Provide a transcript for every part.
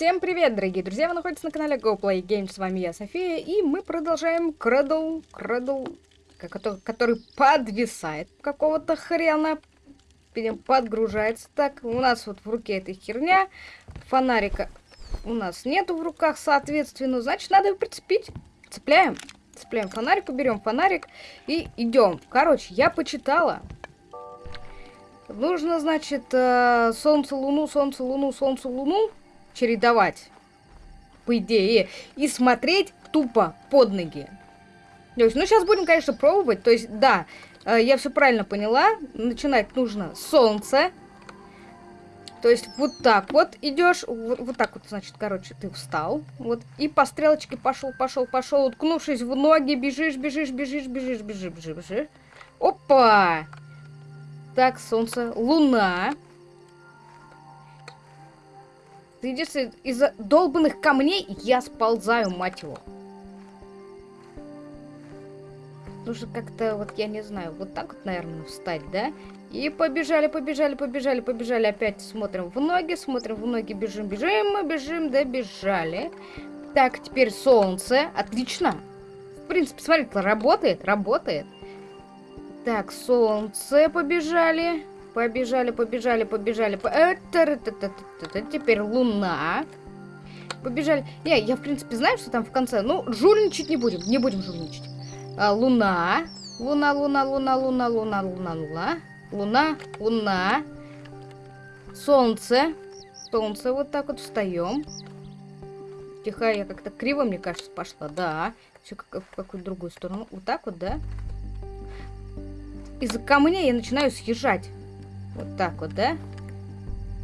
Всем привет, дорогие друзья! Вы находитесь на канале GoPlay Games. С вами я, София, и мы продолжаем Кредл, Кредл, который подвисает какого-то хрена. Подгружается. Так, у нас вот в руке эта херня. Фонарика у нас нету в руках, соответственно. Значит, надо его прицепить. Цепляем. Цепляем фонарик, уберем фонарик и идем. Короче, я почитала. Нужно, значит, э, солнце, луну, солнце, луну, солнце, луну чередовать. По идее. И смотреть тупо под ноги. То есть, ну, сейчас будем, конечно, пробовать. То есть, да, э, я все правильно поняла. Начинать нужно с солнца. То есть, вот так вот идешь. Вот, вот так вот, значит, короче, ты встал. Вот. И по стрелочке пошел, пошел, пошел. Уткнувшись в ноги, бежишь, бежишь, бежишь, бежишь, бежишь, бежишь, бежишь. Опа! Так, солнце, луна. Единственное, из-за долбанных камней я сползаю, мать его. Нужно как-то, вот я не знаю, вот так вот, наверное, встать, да? И побежали, побежали, побежали, побежали. Опять смотрим в ноги, смотрим в ноги, бежим, бежим, мы бежим, добежали. Так, теперь солнце. Отлично. В принципе, смотрите, работает, работает. Так, солнце побежали. Побежали, побежали, побежали. Э, теперь луна. Побежали. Не, я, в принципе, знаю, что там в конце. Ну, жульничать не будем. Не будем жульничать. А, луна. Луна, луна, луна, луна, луна, луна, луна. Луна, луна. Солнце. Солнце. Вот так вот встаем. Тихо, я как-то криво, мне кажется, пошла. Да. Все как, в какую-то другую сторону. Вот так вот, да? Из-за камней я начинаю съезжать. Вот так вот, да?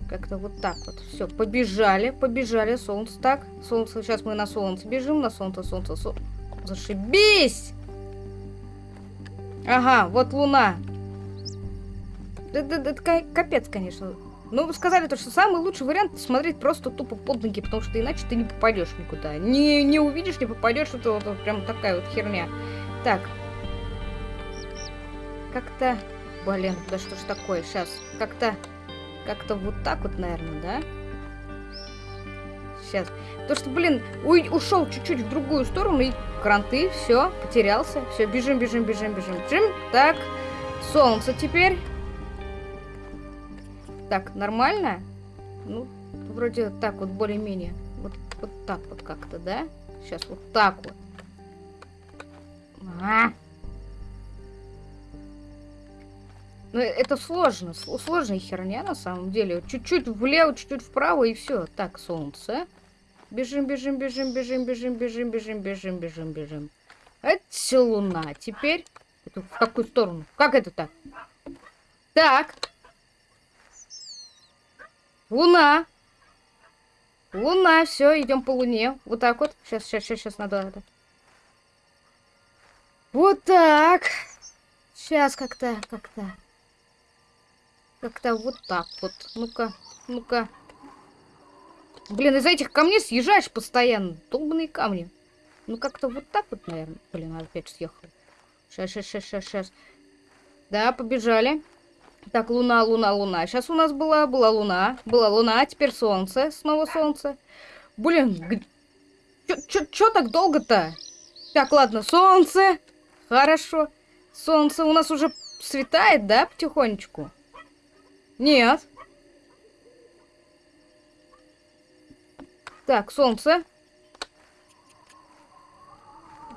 Как-то вот так вот. Все, побежали, побежали. Солнце так. Солнце. Сейчас мы на солнце бежим. На солнце, солнце, солнце. Зашибись! Ага, вот луна. Это, это, это капец, конечно. Ну, вы сказали то, что самый лучший вариант смотреть просто тупо под ноги, потому что иначе ты не попадешь никуда. Не, не увидишь, не попадешь. Это вот, вот прям такая вот херня. Так. Как-то Блин, да что ж такое? Сейчас как-то... Как-то вот так вот, наверное, да? Сейчас. То что, блин, ушел чуть-чуть в другую сторону и кранты, все, потерялся. Все, бежим, бежим, бежим, бежим, бежим. Так, солнце теперь. Так, нормально? Ну, вроде так вот, более-менее. Вот, вот так вот как-то, да? Сейчас вот так вот. А -а -а. Ну, это сложно, сложная херня на самом деле. Чуть-чуть влево, чуть-чуть вправо и все. Так, солнце. Бежим, бежим, бежим, бежим, бежим, бежим, бежим, бежим, бежим, бежим. Это луна. Теперь... Это в какую сторону? Как это так? Так. Луна. Луна, все, идем по луне. Вот так вот. Сейчас, сейчас, сейчас, сейчас надо это. Вот так. Сейчас как-то, как-то. Как-то вот так вот. Ну-ка, ну-ка. Блин, из этих камней съезжаешь постоянно. Долбанные камни. Ну, как-то вот так вот, наверное. Блин, опять съехал. Сейчас, сейчас, сейчас, сейчас, сейчас. Да, побежали. Так, луна, луна, луна. Сейчас у нас была, была луна. Была луна, а теперь солнце. Снова солнце. Блин, чё так долго-то? Так, ладно, солнце. Хорошо. Солнце у нас уже светает, да, потихонечку? Нет. Так, солнце.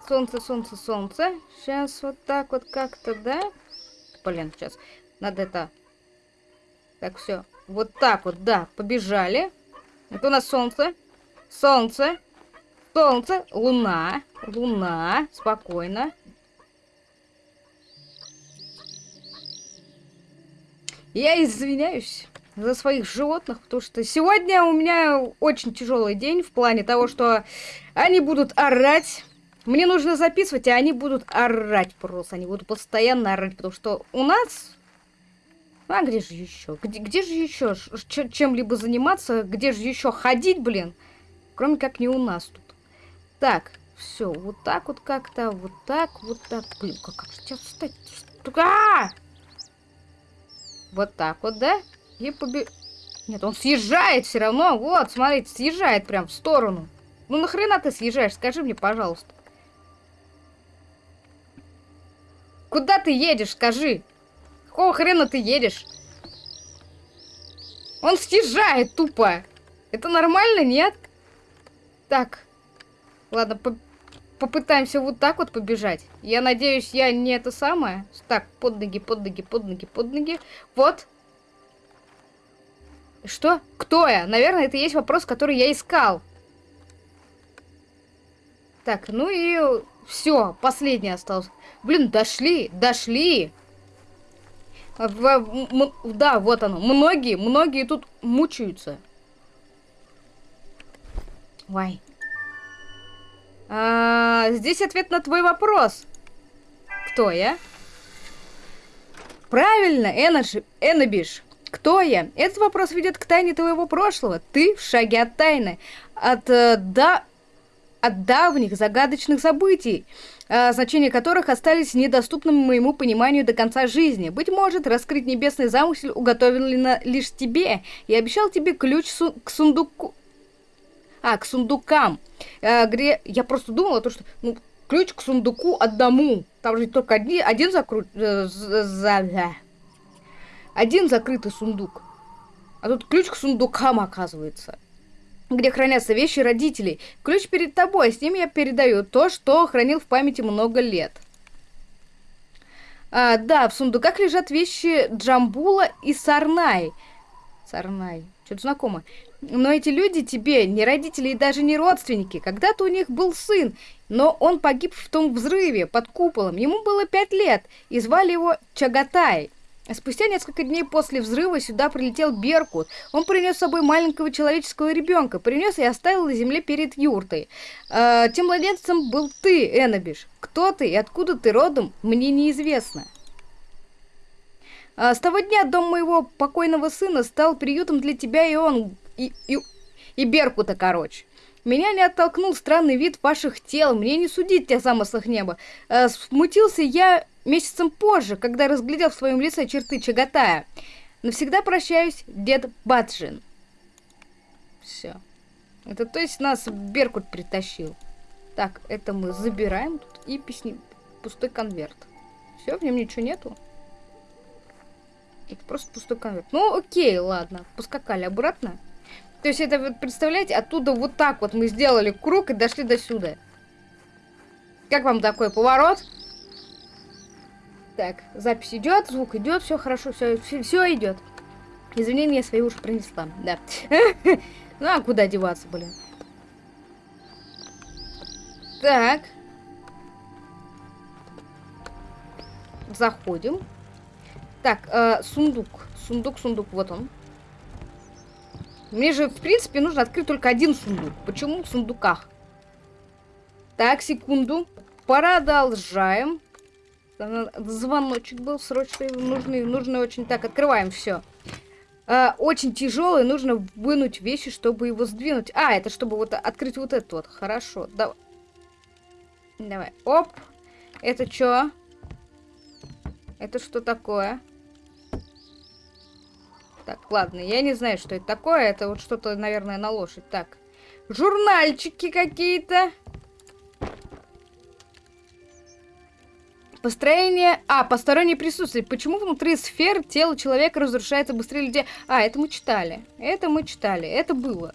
Солнце, солнце, солнце. Сейчас вот так вот как-то, да? Блин, сейчас. Надо это... Так, все. Вот так вот, да, побежали. Это у нас солнце. Солнце. Солнце. Луна. Луна. Спокойно. Я извиняюсь за своих животных, потому что сегодня у меня очень тяжелый день в плане того, что они будут орать. Мне нужно записывать, а они будут орать просто. Они будут постоянно орать, потому что у нас... А где же еще? Где, где же еще чем-либо заниматься? Где же еще ходить, блин? Кроме как не у нас тут. Так, все, вот так вот как-то, вот так, вот так. Блин, как, как же тебя встать? А! Вот так вот, да? И побе... Нет, он съезжает все равно. Вот, смотрите, съезжает прям в сторону. Ну нахрена ты съезжаешь? Скажи мне, пожалуйста. Куда ты едешь, скажи? Какого хрена ты едешь? Он съезжает тупо. Это нормально, нет? Так. Ладно, по попытаемся вот так вот побежать. Я надеюсь, я не это самое. Так, под ноги, под ноги, под ноги, под ноги. Вот. Что? Кто я? Наверное, это есть вопрос, который я искал. Так, ну и все, последний остался. Блин, дошли, дошли. В, да, вот оно. Многие, многие тут мучаются. Вай. А, здесь ответ на твой вопрос. Кто я? Правильно, Эноши, Энобиш. Кто я? Этот вопрос ведет к тайне твоего прошлого. Ты в шаге от тайны. От, э, да, от давних загадочных событий, э, значения которых остались недоступными моему пониманию до конца жизни. Быть может, раскрыть небесный замысел уготовлено лишь тебе. Я обещал тебе ключ су к сундуку... А, к сундукам. Э, где... Я просто думала, то, что ну, ключ к сундуку одному. Там же только одни, один закрут... Э. Один закрытый сундук. А тут ключ к сундукам, оказывается где хранятся вещи родителей. Ключ перед тобой, с ним я передаю то, что хранил в памяти много лет. А, да, в сундуках лежат вещи Джамбула и Сарнай. Сарнай, что-то знакомо. Но эти люди тебе не родители и даже не родственники. Когда-то у них был сын, но он погиб в том взрыве под куполом. Ему было пять лет, и звали его Чагатай. Спустя несколько дней после взрыва сюда прилетел Беркут. Он принес с собой маленького человеческого ребенка, принес и оставил на земле перед юртой. Э, тем младенцем был ты, Эннабиш. Кто ты и откуда ты родом, мне неизвестно. А с того дня дом моего покойного сына стал приютом для тебя и он, и, и, и Беркута, короче. Меня не оттолкнул странный вид ваших тел, мне не судить те замыслах неба. Э, смутился я месяцем позже, когда разглядел в своем лице черты Чагатая. Навсегда прощаюсь, дед Баджин. Все. Это то есть нас Беркут притащил. Так, это мы забираем тут и песни... пустой конверт. Все, в нем ничего нету. Это просто пустой конверт. Ну, окей, ладно. Поскакали обратно. То есть это, вот, представляете, оттуда вот так вот мы сделали круг и дошли до сюда. Как вам такой поворот? Так, запись идет, звук идет, все хорошо, все, все, идет. Извинения свои уже принесла, да. Ну а куда деваться, блин? Так. Заходим. Так, э, сундук. Сундук, сундук, вот он. Мне же, в принципе, нужно открыть только один сундук. Почему в сундуках? Так, секунду. Продолжаем. Звоночек был срочный, нужный, нужно очень. Так, открываем все. А, очень тяжелый, нужно вынуть вещи, чтобы его сдвинуть. А, это чтобы вот открыть вот это вот. Хорошо, давай. Давай, оп. Это что? Это что такое? Так, ладно, я не знаю, что это такое. Это вот что-то, наверное, на лошадь. Так, журнальчики какие-то. Построение... А, постороннее присутствие. Почему внутри сфер тело человека разрушается быстрее людей? А, это мы читали. Это мы читали. Это было.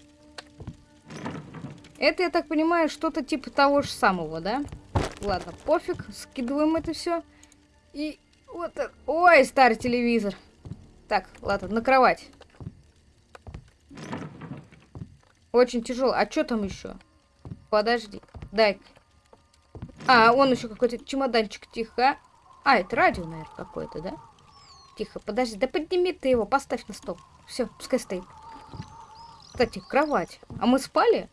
Это, я так понимаю, что-то типа того же самого, да? Ладно, пофиг. Скидываем это все. И вот... Ой, старый телевизор. Так, ладно, на кровать. Очень тяжело. А что там еще? Подожди. Дай. А, он еще какой-то чемоданчик, тихо. А, это радио, наверное, какое-то, да? Тихо, подожди, да подними ты его, поставь на стол. Все, пускай стоит. Кстати, кровать. А мы спали?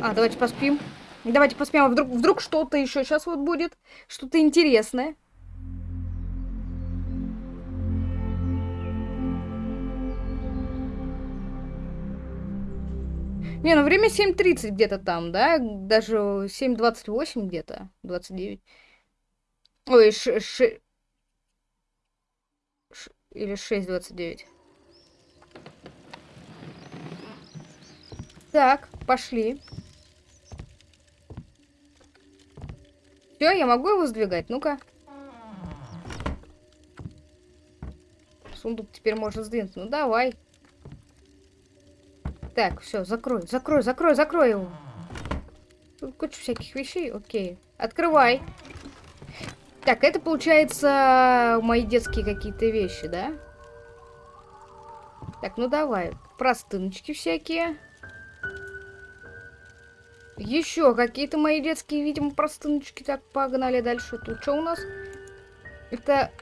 А, давайте поспим. Давайте поспим, а вдруг, вдруг что-то еще сейчас вот будет. Что-то интересное. Не, ну время 7.30 где-то там, да? Даже 7.28 где-то. 29. Ой, ш... ш... Или 6.29. Так, пошли. Все, я могу его сдвигать? Ну-ка. Сундук теперь можно сдвинуть. Ну, давай. Так, все, закрой, закрой, закрой, закрой его. Тут куча всяких вещей. Окей. Открывай. Так, это получается мои детские какие-то вещи, да? Так, ну давай. Простыночки всякие. Еще какие-то мои детские, видимо, простыночки. Так, погнали дальше. Тут что у нас? Это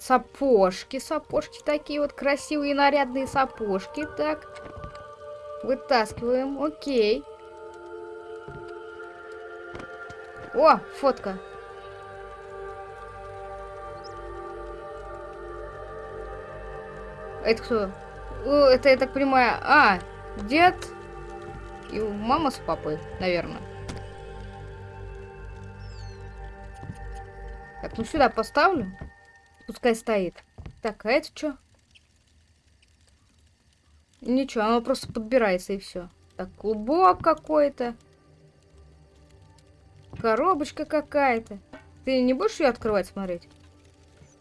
сапожки. Сапожки такие вот красивые, нарядные сапожки. Так. Вытаскиваем. Окей. О, фотка. Это кто? Это, я так понимаю... А, дед и мама с папой, наверное. Так, ну сюда поставлю. Пускай стоит. Так, а это что? Ничего, оно просто подбирается и все. Так, клубок какой-то. Коробочка какая-то. Ты не будешь ее открывать, смотреть?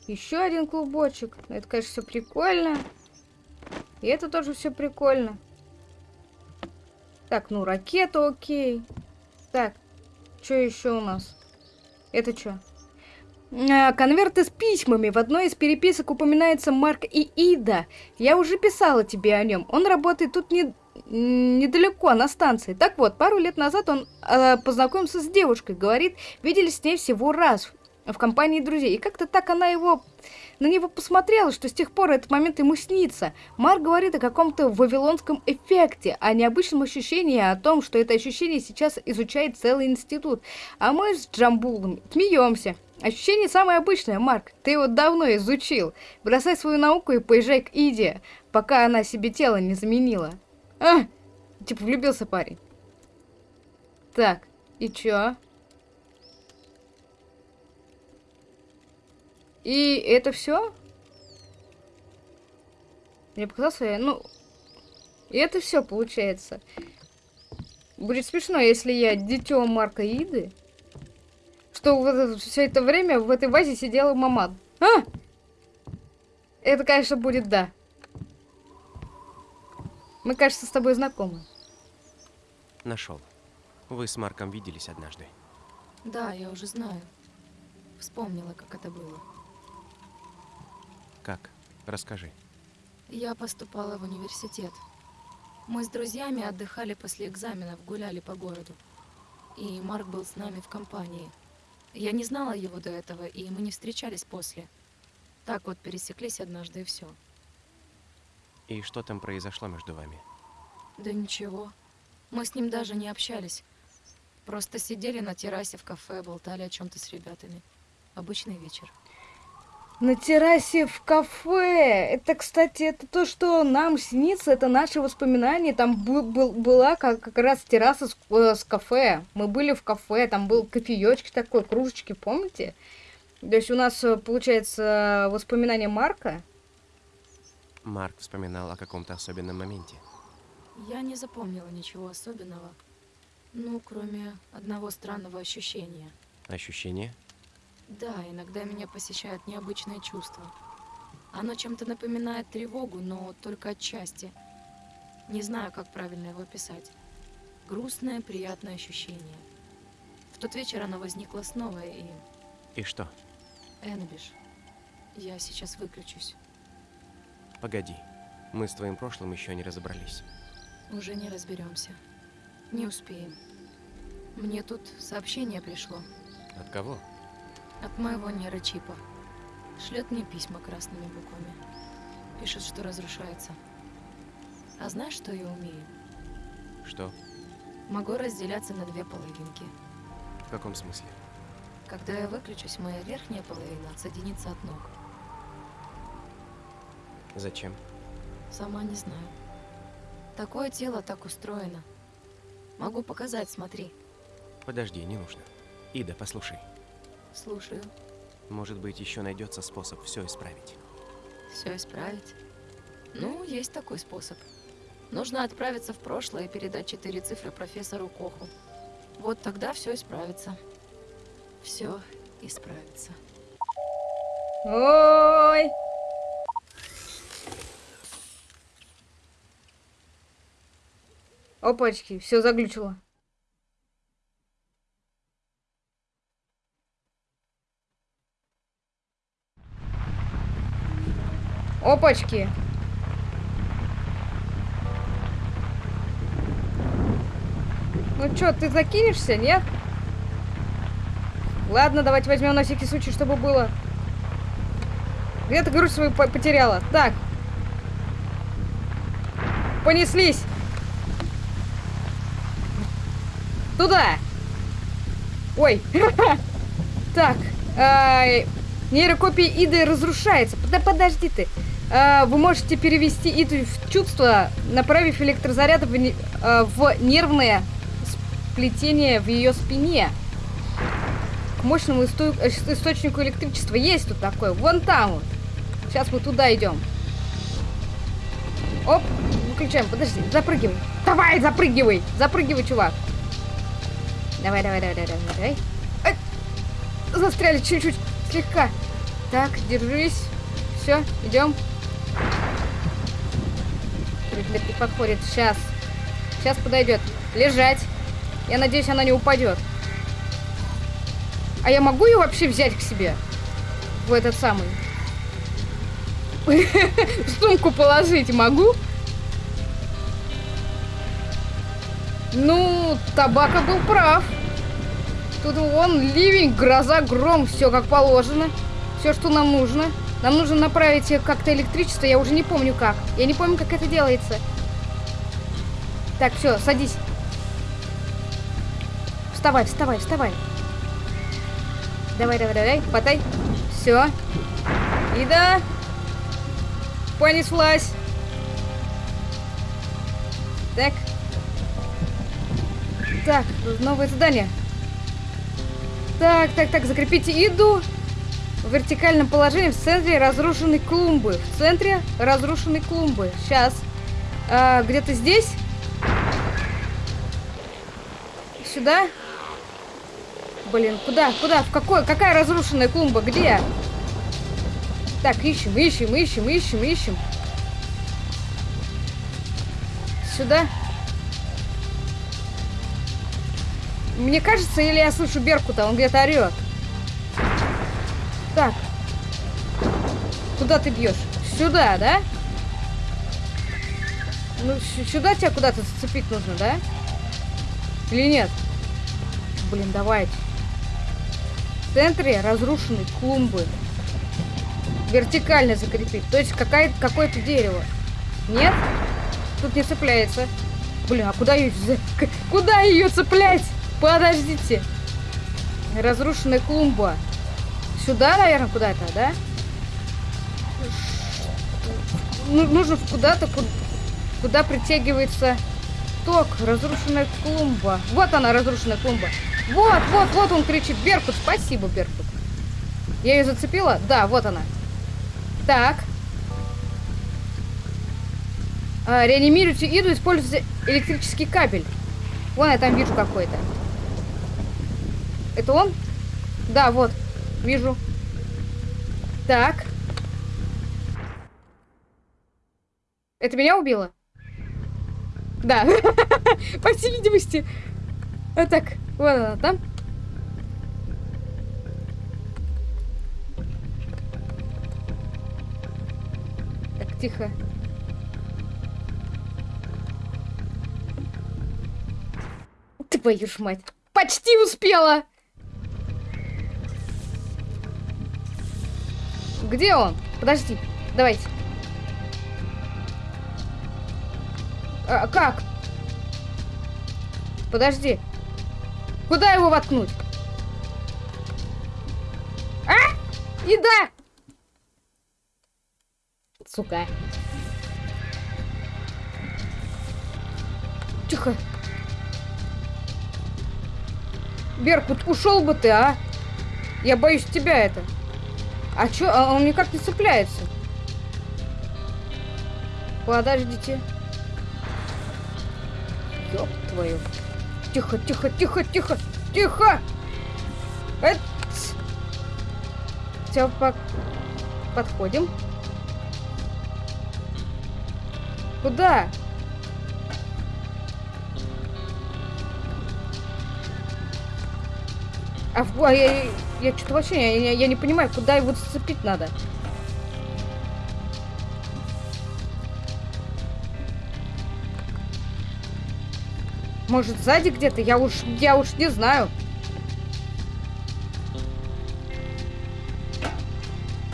Еще один клубочек. Это, конечно, все прикольно. И это тоже все прикольно. Так, ну, ракета окей. Так, что еще у нас? Это что? А, конверты с письмами. В одной из переписок упоминается Марк и Ида. Я уже писала тебе о нем. Он работает тут не, недалеко, на станции. Так вот, пару лет назад он э, познакомился с девушкой. Говорит, виделись с ней всего раз в компании друзей. И как-то так она его на него посмотрела, что с тех пор этот момент ему снится. Марк говорит о каком-то вавилонском эффекте, о необычном ощущении, о том, что это ощущение сейчас изучает целый институт. А мы с Джамбулом смеемся. Ощущение самое обычное, Марк. Ты его давно изучил. Бросай свою науку и поезжай к Иде, пока она себе тело не заменила. А! Типа влюбился парень. Так, и чё? И это все? Мне показалось, я, ну... И это все получается. Будет смешно, если я дитё Марка Иды, что вот все это время в этой вазе сидела маман. А! Это, конечно, будет да. Мы, кажется, с тобой знакомы. Нашел. Вы с Марком виделись однажды. Да, я уже знаю. Вспомнила, как это было. Как? Расскажи. Я поступала в университет. Мы с друзьями отдыхали после экзаменов, гуляли по городу. И Марк был с нами в компании. Я не знала его до этого, и мы не встречались после. Так вот пересеклись однажды и все. И что там произошло между вами? Да ничего. Мы с ним даже не общались. Просто сидели на террасе в кафе, болтали о чем-то с ребятами. Обычный вечер. На террасе в кафе. Это, кстати, это то, что нам снится, это наши воспоминания. Там был, был, была как, как раз терраса с, э, с кафе. Мы были в кафе, там был кофеечки такой, кружечки, помните? То есть у нас, э, получается, воспоминания Марка. Марк вспоминал о каком-то особенном моменте. Я не запомнила ничего особенного. Ну, кроме одного странного ощущения. Ощущение? Да, иногда меня посещает необычное чувство. Оно чем-то напоминает тревогу, но только отчасти. Не знаю, как правильно его описать. Грустное, приятное ощущение. В тот вечер оно возникло снова и... И что? Энбиш, я сейчас выключусь. Погоди. Мы с твоим прошлым еще не разобрались. Уже не разберемся. Не успеем. Мне тут сообщение пришло. От кого? От моего нейрочипа. Шлет мне письма красными буквами. Пишет, что разрушается. А знаешь, что я умею? Что? Могу разделяться на две половинки. В каком смысле? Когда я выключусь, моя верхняя половина отсоединится от ног. Зачем? Сама не знаю. Такое тело так устроено. Могу показать, смотри. Подожди, не нужно. Ида, послушай. Слушаю. Может быть, еще найдется способ все исправить. все исправить. Ну, есть такой способ. Нужно отправиться в прошлое и передать четыре цифры профессору Коху. Вот тогда все исправится. Все исправится. Ой! Опачки, все заглючило. Опачки. Ну чё, ты закинешься, нет? Ладно, давайте возьмем на всякий случай, чтобы было. Где ты грудь свою по- потеряла? Так. Понеслись. Туда. Ой. Так. Нейрокопия Иды разрушается. Подожди ты. А, Вы можете перевести Иду в чувство, направив электрозаряд в а, в нервное сплетение в ее спине. К мощному э, источнику электричества есть тут такое. Вон там вот. Сейчас мы туда идем. Оп, выключаем. Подожди, запрыгивай. Давай, запрыгивай. Запрыгивай, чувак. Давай, давай, давай, давай, давай. Ай, застряли чуть-чуть, слегка. Так, держись. Все, идем. Не подходит. Сейчас. Сейчас подойдет. Лежать. Я надеюсь, она не упадет. А я могу ее вообще взять к себе? В этот самый. Сумку положить могу? Ну, табака был прав. Тут вон ливень, гроза, гром, все как положено. Все, что нам нужно. Нам нужно направить как-то электричество, я уже не помню как. Я не помню, как это делается. Так, все, садись. Вставай, вставай, вставай. Давай, давай, давай, потай. Все. И да. Понеслась. Так. Так, новое задание. Так, так, так, закрепите еду в вертикальном положении в центре разрушенной клумбы. В центре разрушенной клумбы. Сейчас. А, Где-то здесь? Сюда? Блин, куда? Куда? В какой? Какая разрушенная клумба? Где? Так, ищем, ищем, ищем, ищем, ищем. Сюда. Мне кажется, или я слышу Беркута, он где-то орет. Так. Куда ты бьешь? Сюда, да? Ну, сюда тебя куда-то зацепить нужно, да? Или нет? Блин, давайте. В центре разрушенной клумбы. Вертикально закрепить. То есть какая- какое-то дерево. Нет? Тут не цепляется. Блин, а куда ее... Куда ее цеплять? Подождите. Разрушенная клумба. Сюда, наверное, куда-то, да? Ну, нужно куда-то, ку- куда притягивается ток. Разрушенная клумба. Вот она, разрушенная клумба. Вот, вот, вот он кричит. Беркут, спасибо, Беркут. Я ее зацепила? Да, вот она. Так. А, реанимируйте Иду, используйте электрический кабель. Вон я там вижу какой-то. Это он? Да, вот. Вижу. Так. Это меня убило? Да. По всей видимости. А так, вот она там. Так, тихо. Твою ж мать. Почти успела! Где он? Подожди. Давайте. А, как? Подожди. Куда его воткнуть? А! Еда! Сука. Тихо. Беркут, ушел бы ты, а? Я боюсь тебя это. А чё? А он никак не цепляется. Подождите. Ёб твою. Тихо, тихо, тихо, тихо, тихо! Эт! Все, по... подходим. Куда? А, в- а я, я, что-то вообще я, я- не понимаю, куда его зацепить надо. Может, сзади где-то? Я уж, я уж не знаю.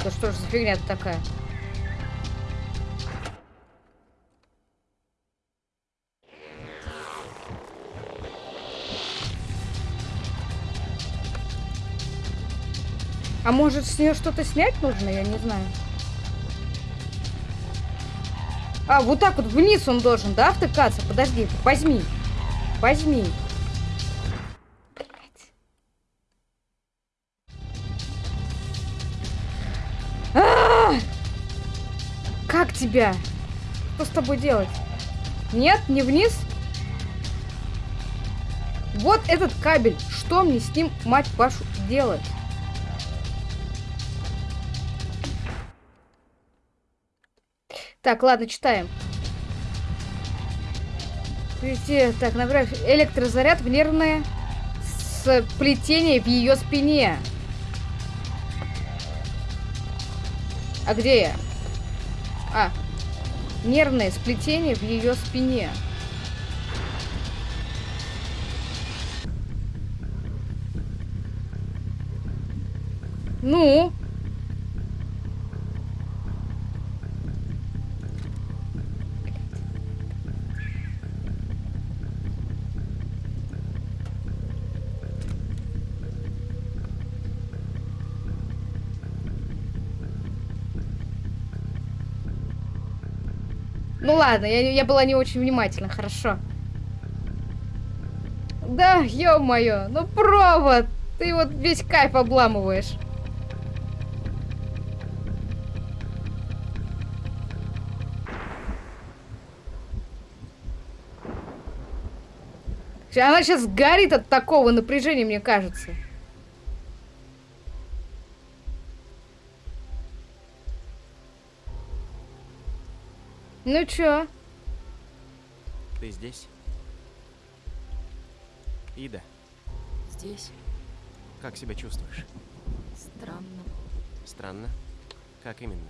Да что ж за фигня такая? А может с нее что-то снять нужно? Я не знаю. А, вот так вот вниз он должен, да, втыкаться? Подожди, возьми. Возьми. Блядь. А! Как тебя? Что с тобой делать? Нет, не вниз? Вот этот кабель. Что мне с ним, мать вашу, делать? Так, ладно, читаем. Везде, так, направь электрозаряд в нервное сплетение в ее спине. А где я? А, нервное сплетение в ее спине. Ну? Ну ладно, я, я была не очень внимательна, хорошо. Да, ё-моё, ну провод! Ты вот весь кайф обламываешь. Она сейчас горит от такого напряжения, мне кажется. Ну чё? Ты здесь? Ида, Здесь как себя чувствуешь? странно. Странно? Как именно?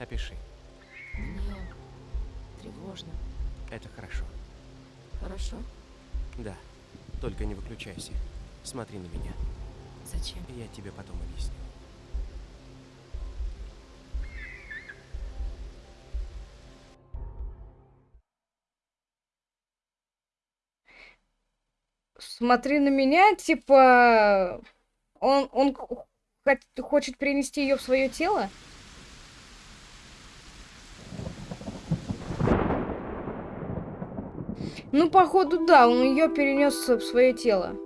Опиши. Мне тревожно. Это хорошо. Хорошо? Да. Только не выключайся. Смотри на меня. Зачем? Я тебе потом объясню. Смотри на меня, типа... Он, он хочет перенести ее в свое тело? Ну, походу, да, он ее перенес в свое тело.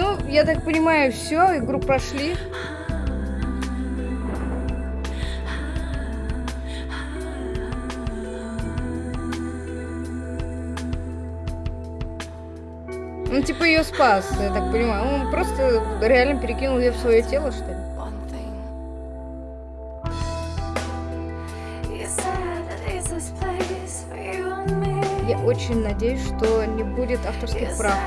Ну, я так понимаю, все, игру прошли. Он типа ее спас, я так понимаю. Он просто реально перекинул ее в свое тело, что ли? Я очень надеюсь, что не будет авторских прав.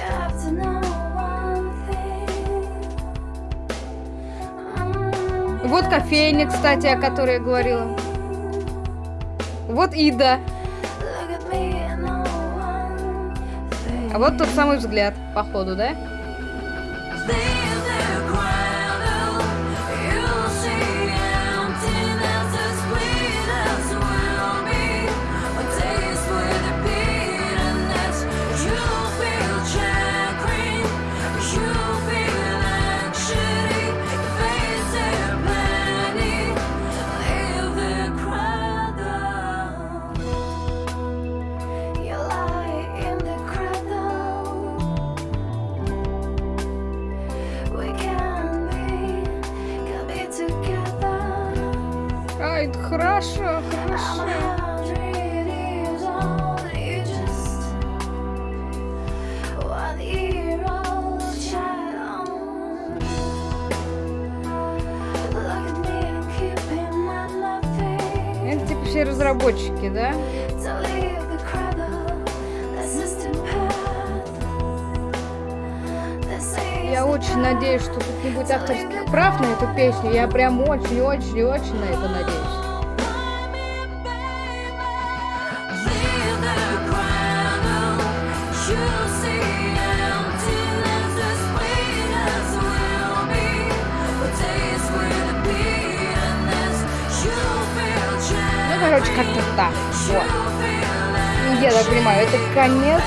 Have to know one thing. Mm. Вот кофейня, кстати, о которой я говорила. Вот Ида. А вот тот самый взгляд, походу, да? They say Я очень надеюсь, что тут не будет авторских прав на эту песню. Я прям очень-очень-очень на это надеюсь. Как-то так. Вот. Ну, Я так понимаю, это конец.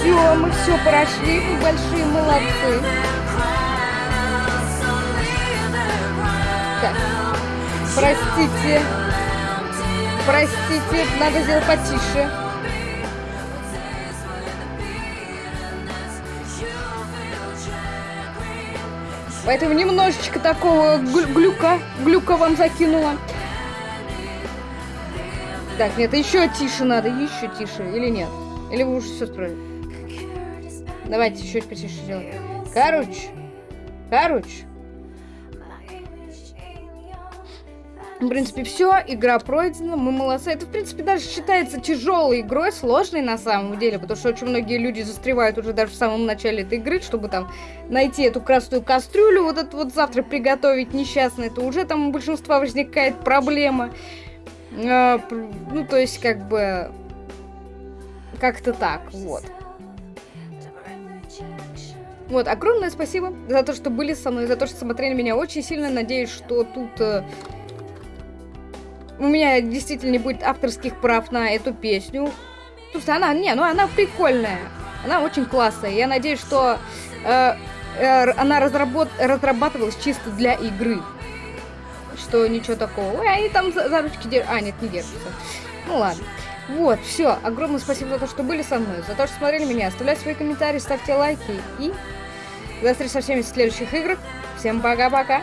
Все, мы все прошли, мы большие молодцы. Так, простите. Простите, надо сделать потише. Поэтому немножечко такого глю- глюка, глюка вам закинула. Так, нет, еще тише надо, еще тише, или нет? Или вы уже все строили? Давайте еще потише сделаем. Короче, короче, в принципе, все, игра пройдена, мы молодцы. Это, в принципе, даже считается тяжелой игрой, сложной на самом деле, потому что очень многие люди застревают уже даже в самом начале этой игры, чтобы там найти эту красную кастрюлю, вот это вот завтра приготовить несчастно, это уже там у большинства возникает проблема. А, ну, то есть, как бы, как-то так, вот. Вот, огромное спасибо за то, что были со мной, за то, что смотрели меня. Очень сильно надеюсь, что тут э, у меня действительно не будет авторских прав на эту песню. Слушайте, она, не, ну она прикольная. Она очень классная. Я надеюсь, что э, э, она разработ- разрабатывалась чисто для игры. Что ничего такого. Ой, они там за, за ручки держатся. А, нет, не держатся. Ну ладно. Вот, все. Огромное спасибо за то, что были со мной, за то, что смотрели меня. Оставляйте свои комментарии, ставьте лайки. И до встречи со всеми в следующих играх. Всем пока-пока.